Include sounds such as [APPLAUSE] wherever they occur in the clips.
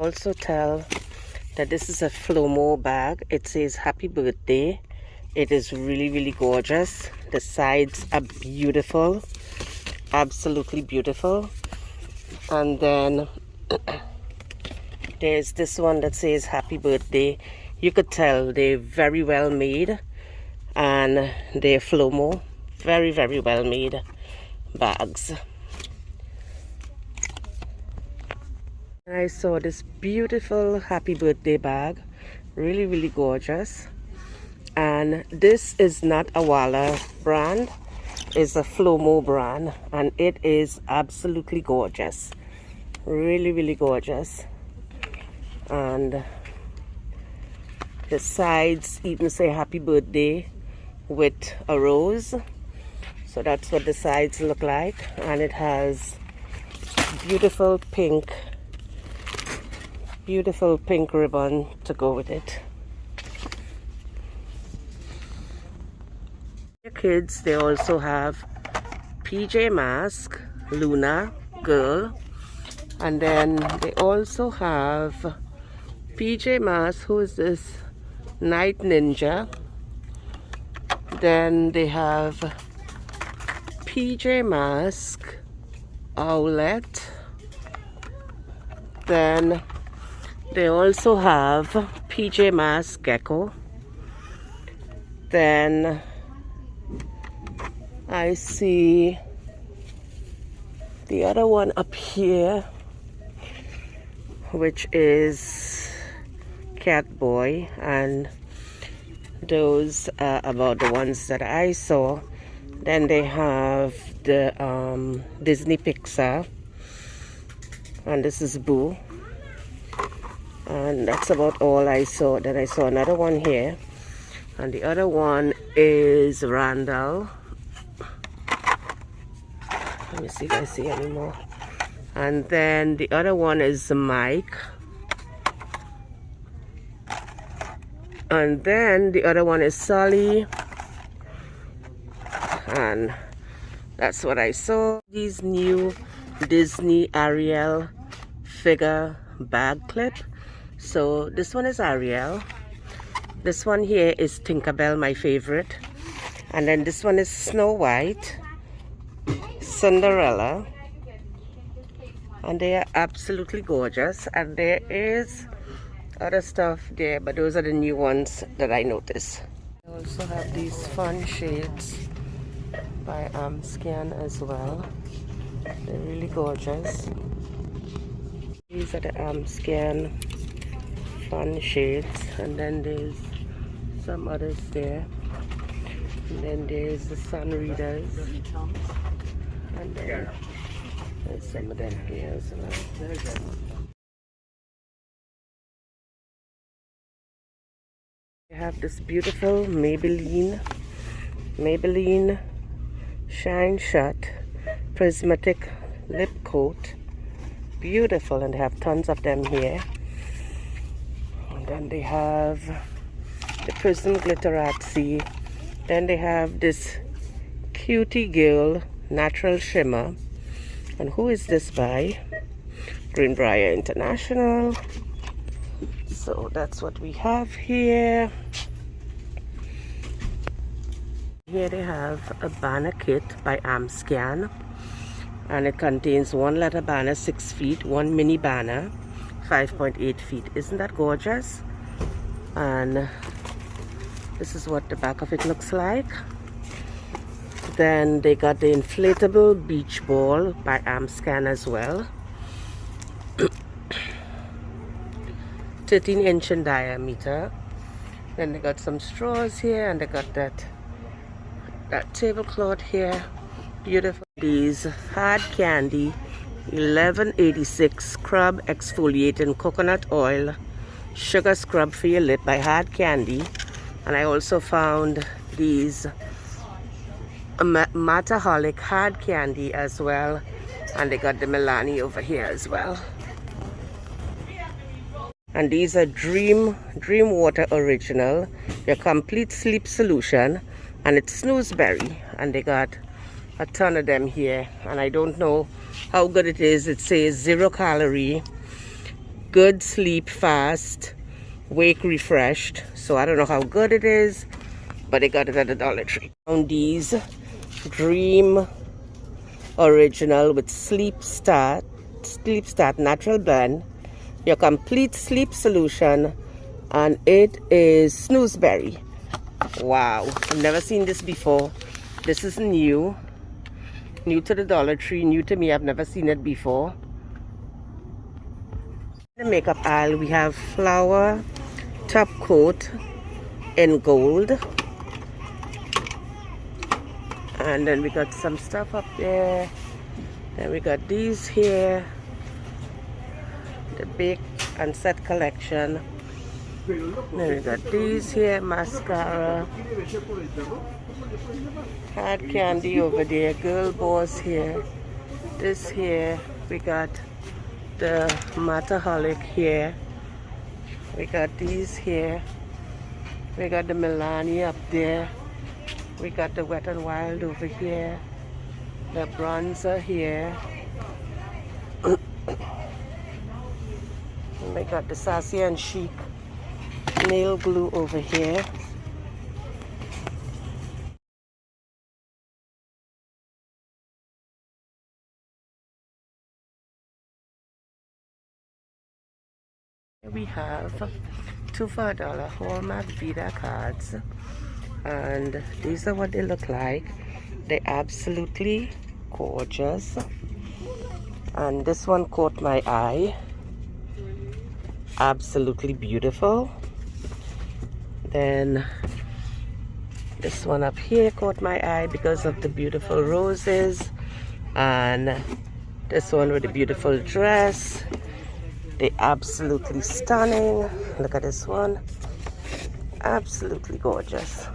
Also tell that this is a Flomo bag. It says happy birthday. It is really, really gorgeous. The sides are beautiful. Absolutely beautiful. And then [CLEARS THROAT] there's this one that says happy birthday. You could tell they're very well made and they're Flomo. Very, very well made bags. I saw this beautiful happy birthday bag. Really, really gorgeous. And this is not a Walla brand. It's a Flomo brand. And it is absolutely gorgeous. Really, really gorgeous. And the sides even say happy birthday with a rose. So that's what the sides look like. And it has beautiful pink beautiful pink ribbon to go with it. The kids, they also have PJ Mask, Luna, Girl, and then they also have PJ Mask, who is this? Night Ninja. Then they have PJ Mask, Owlette. Then they also have PJ Masks Gecko. Then I see the other one up here, which is Cat Boy, and those are about the ones that I saw. Then they have the um, Disney Pixar, and this is Boo and that's about all I saw. Then I saw another one here. And the other one is Randall. Let me see if I see any more. And then the other one is Mike. And then the other one is Sally. And that's what I saw. These new Disney Ariel figure bag clip so this one is Ariel. This one here is Tinkerbell my favorite. And then this one is Snow White Cinderella. And they are absolutely gorgeous. And there is other stuff there but those are the new ones that I noticed I also have these fun shades by um, Scan as well. They're really gorgeous. These are the um, Scan fun shades and then there's some others there. And then there's the sun readers. And then there's some of them here as well. We have this beautiful Maybelline Maybelline Shine Shut Prismatic Lip Coat. Beautiful and they have tons of them here then they have the Prism Glitterazzi then they have this cutie girl natural shimmer. And who is this by? Greenbrier International. So that's what we have here. Here they have a banner kit by Amscan. And it contains one letter banner six feet one mini banner 5.8 feet. Isn't that gorgeous? And this is what the back of it looks like. Then they got the inflatable beach ball by Amscan as well. [COUGHS] 13 inch in diameter. Then they got some straws here and they got that that tablecloth here. Beautiful. These hard candy 1186 scrub exfoliating coconut oil sugar scrub for your lip by hard candy. And i also found these um, Mataholic hard candy as well. And they got the Milani over here as well. And these are dream dream water original your complete sleep solution. And it's snoozeberry. And they got a ton of them here. And I don't know how good it is. It says zero calorie good sleep fast wake refreshed. So i don't know how good it is but I got it at the dollar tree found these dream original with sleep start sleep start natural blend your complete sleep solution and it is snoozeberry. Wow i've never seen this before. This is new new to the dollar tree new to me. I've never seen it before. In the makeup aisle we have flower top coat in gold. And then we got some stuff up there. Then we got these here the big and set collection. Then we got these here mascara hard candy over there. Girl boss here. This here we got the Mataholic here. We got these here. We got the Milani up there. We got the Wet and Wild over here. The bronzer here. [COUGHS] We got the Sassy and Chic nail glue over here have two for a dollar Hallmark Vida cards. And these are what they look like. They're absolutely gorgeous. And this one caught my eye. Absolutely beautiful. Then this one up here caught my eye because of the beautiful roses. And this one with a beautiful dress they absolutely stunning. Look at this one. Absolutely gorgeous.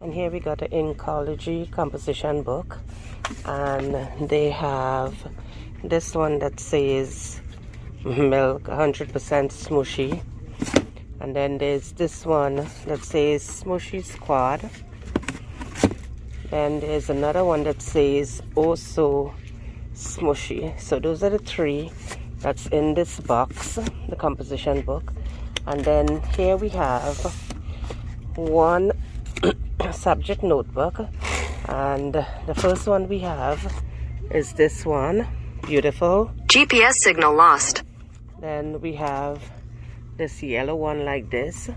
And here we got an Inkology composition book. And they have this one that says milk 100% smushy. And then there's this one that says smushy squad. Then there's another one that says also smushy. So those are the three that's in this box the composition book. And then here we have one [COUGHS] subject notebook. And the first one we have is this one. Beautiful. GPS signal lost. then we have this yellow one like this.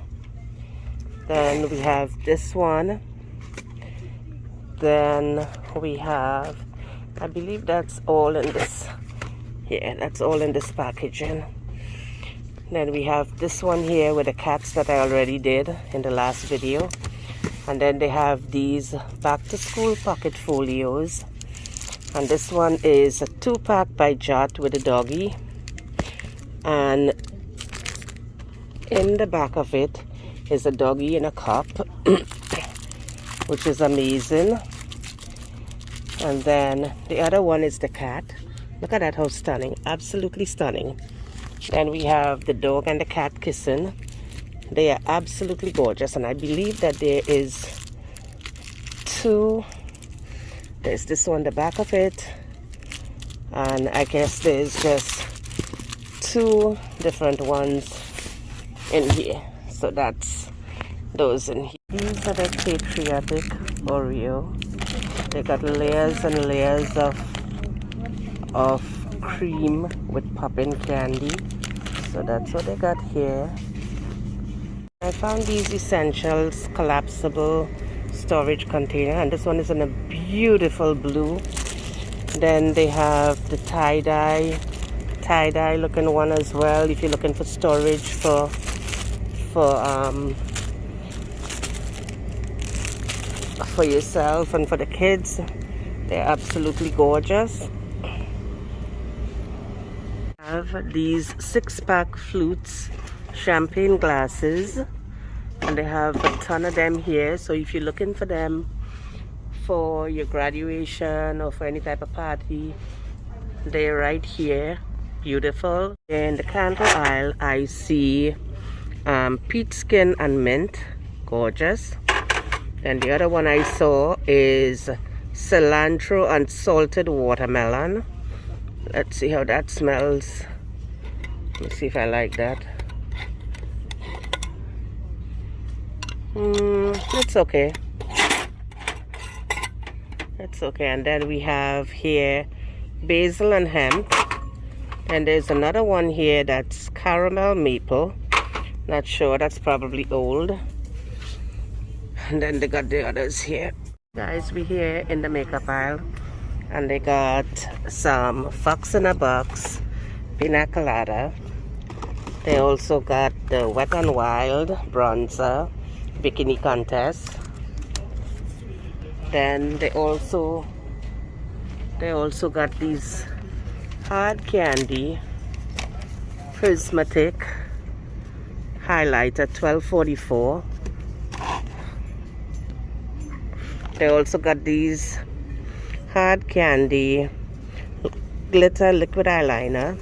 Then we have this one. Then we have I believe that's all in this yeah that's all in this packaging. Then we have this one here with the cats that I already did in the last video. And then they have these back to school pocket folios. And this one is a two pack by Jot with a doggy. And in the back of it is a doggy in a cup [COUGHS] which is amazing. And then the other one is the cat look at that how stunning absolutely stunning. Then we have the dog and the cat kissing. They are absolutely gorgeous and I believe that there is two. There's this one the back of it and I guess there's just two different ones in here. So that's those in here. These are the patriotic Oreo. They got layers and layers of of cream with popping candy. So that's what I got here. I found these essentials collapsible storage container and this one is in a beautiful blue. Then they have the tie-dye tie-dye looking one as well if you're looking for storage for for um for yourself and for the kids. They're absolutely gorgeous have these six-pack flutes champagne glasses and they have a ton of them here. So if you're looking for them for your graduation or for any type of party they're right here. Beautiful. In the candle aisle i see um, peach skin and mint. Gorgeous. And the other one i saw is cilantro and salted watermelon let's see how that smells Let's see if I like that. Hmm, it's okay. It's okay. And then we have here basil and hemp. And there's another one here that's caramel maple. Not sure, that's probably old. And then they got the others here. Guys, we here in the makeup aisle. And they got some Fox in a Box Pina Colada. They also got the Wet and Wild bronzer bikini contest. Then they also they also got these hard candy prismatic highlighter 1244 they also got these hard candy glitter liquid eyeliner.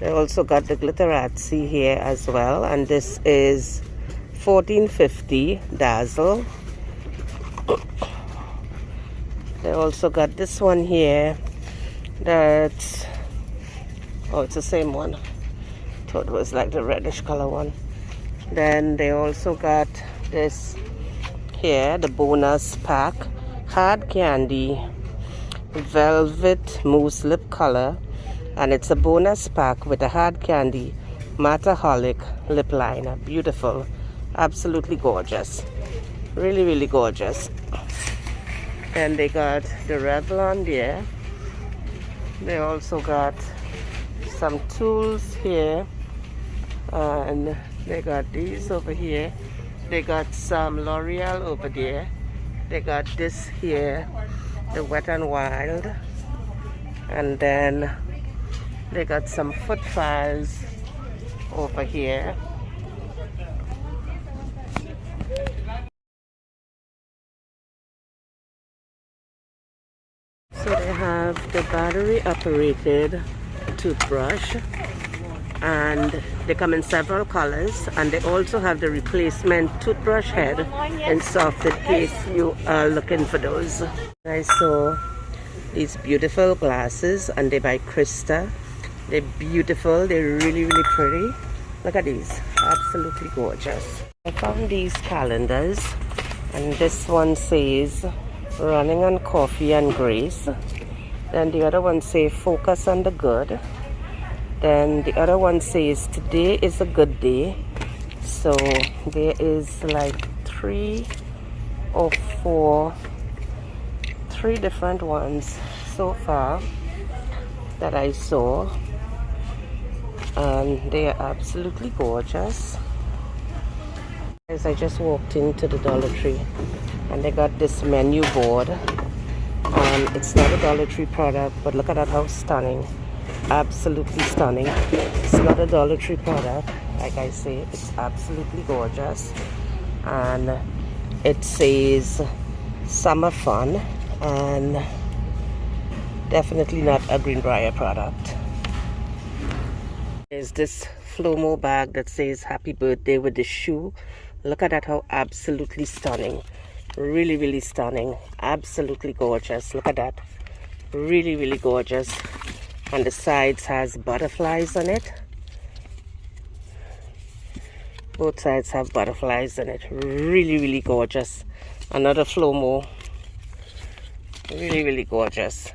They also got the glitterazzi here as well and this is 1450 dazzle. [COUGHS] They also got this one here that's oh it's the same one. Thought it was like the reddish color one. Then they also got this here the bonus pack hard candy velvet mousse lip color and it's a bonus pack with a hard candy mataholic lip liner. Beautiful. Absolutely gorgeous. Really really gorgeous. And they got the Revlon there they also got some tools here and they got these over here. They got some L'Oreal over there. They got this here the Wet and Wild. And then they got some foot files over here. So they have the battery operated toothbrush and they come in several colors and they also have the replacement toothbrush head in soft in case you are looking for those. I saw these beautiful glasses and they by Krista. They're beautiful, they're really really pretty. Look at these, absolutely gorgeous. I found these calendars and this one says running on coffee and grace then the other one say focus on the good then the other one says today is a good day. So there is like three or four three different ones so far that I saw. And they are absolutely gorgeous. As I just walked into the Dollar Tree and they got this menu board. Um, it's not a Dollar Tree product but look at that how stunning absolutely stunning. It's not a Dollar Tree product. Like I say it's absolutely gorgeous. And it says summer fun and definitely not a Greenbrier product. There's this Flomo bag that says happy birthday with the shoe. Look at that how absolutely stunning. Really really stunning. Absolutely gorgeous. Look at that. Really really gorgeous and the sides has butterflies on it. Both sides have butterflies on it. Really really gorgeous. Another flomo. Really really gorgeous